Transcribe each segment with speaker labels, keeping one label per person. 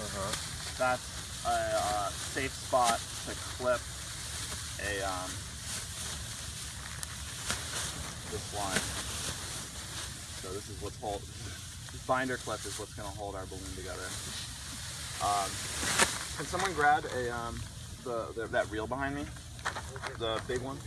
Speaker 1: Uh-huh.
Speaker 2: That's a, uh safe spot to clip a um, this line. So this is what's hold. This binder clip is what's going to hold our balloon together. Um, can someone grab a um, the, the that reel behind me? The big one.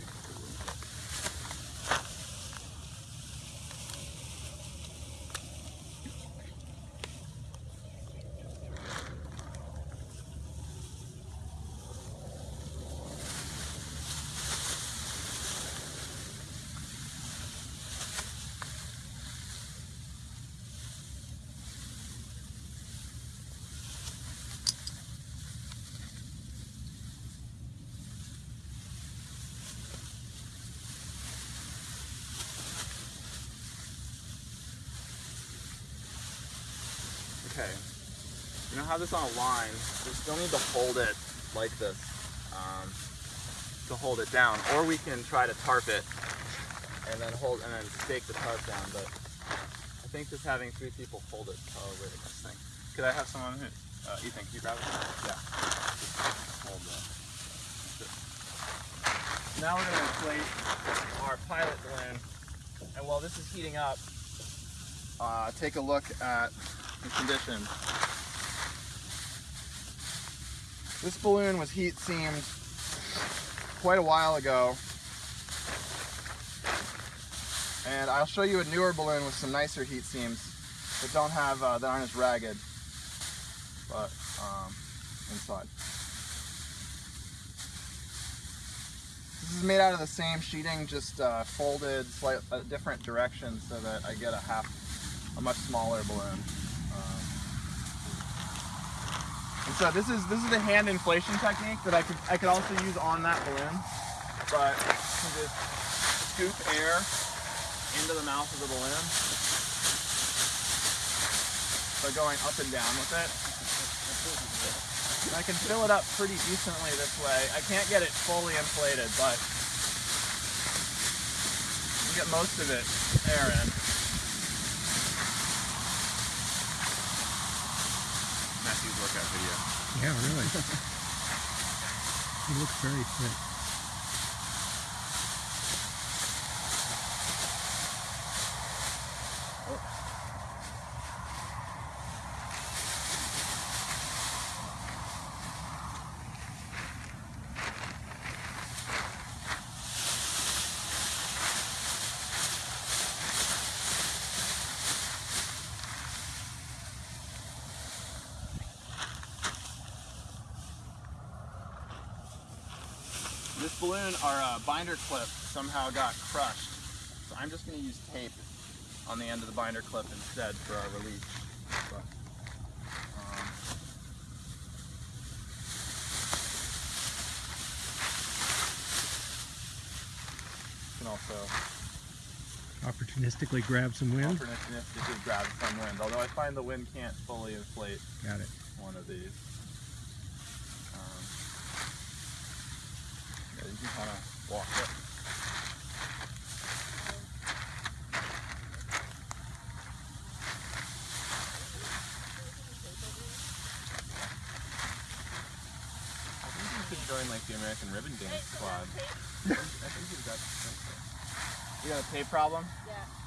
Speaker 2: Okay. You know how this on a line, we still need to hold it like this um, to hold it down. Or we can try to tarp it and then hold and then stake the tarp down. But I think just having three people hold it is probably the best thing. Could I have someone who, uh, Ethan, can you grab it? Yeah. Hold the. Now we're going to inflate our pilot balloon. And while this is heating up, uh, take a look at condition. This balloon was heat seamed quite a while ago. And I'll show you a newer balloon with some nicer heat seams that don't have, uh, that aren't as ragged, but um, inside. This is made out of the same sheeting, just uh, folded slightly a different direction so that I get a half, a much smaller balloon. And so this is this is the hand inflation technique that I could I could also use on that balloon, but you just scoop air into the mouth of the balloon by going up and down with it. And I can fill it up pretty decently this way. I can't get it fully inflated, but you get most of it air in. Workout video.
Speaker 3: Yeah, really. he looks very fit.
Speaker 2: This balloon, our uh, binder clip, somehow got crushed. So I'm just going to use tape on the end of the binder clip instead for our release. But, um, you can also
Speaker 3: Opportunistically grab some wind.
Speaker 2: opportunistically grab some wind, although I find the wind can't fully inflate
Speaker 3: Got it.
Speaker 2: one of these. Um, yeah, you can kind of walk it. I think you could join like the American Ribbon Dance Squad. I think you've got. You got a tape problem?
Speaker 4: Yeah.